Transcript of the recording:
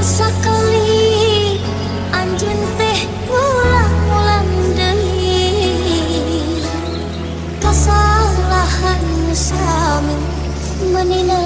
Sekali anjing teh ulang-ulang deui kasalahan sami menina